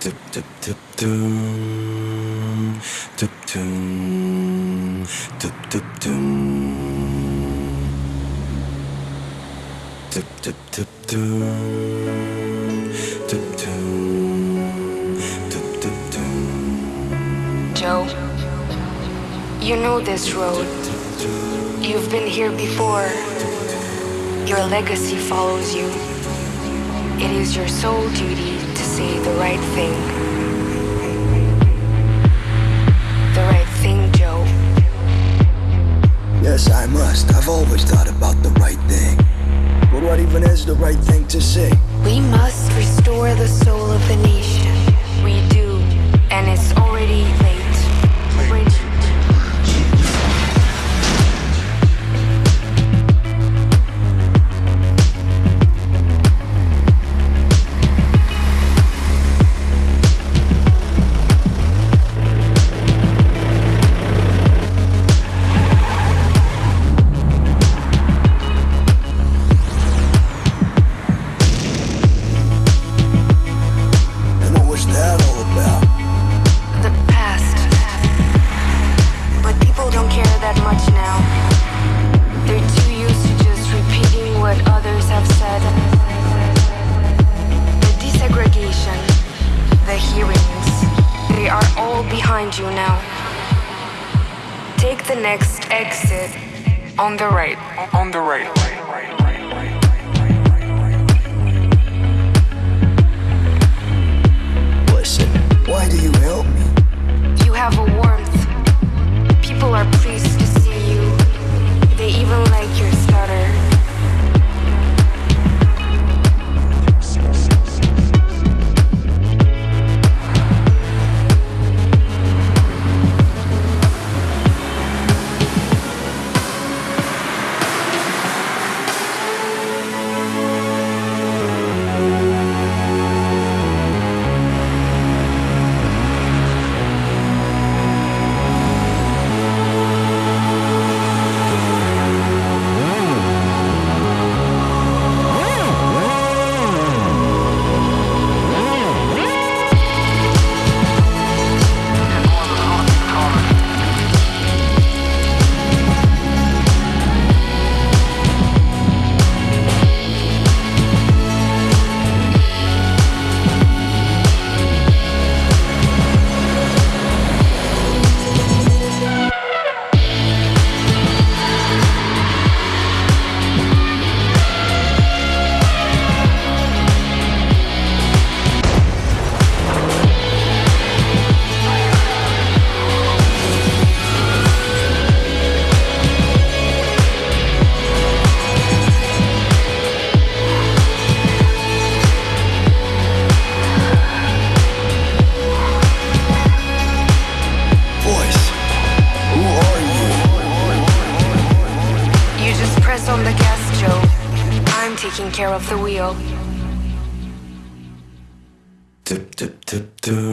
Tip tip doom. Tip doom. Tip tip doom. Tip tip tip doom. Tip doom. Tip tip doom. Joe, you know this road. You've been here before. Your legacy follows you. It is your sole duty say the right thing. The right thing, Joe. Yes, I must. I've always thought about the right thing. But what even is the right thing to say? We must restore the soul of the nation. All behind you now. Take the next exit on the right. On the right. Taking care of the wheel. Tip tip tip. Tip.